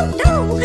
No.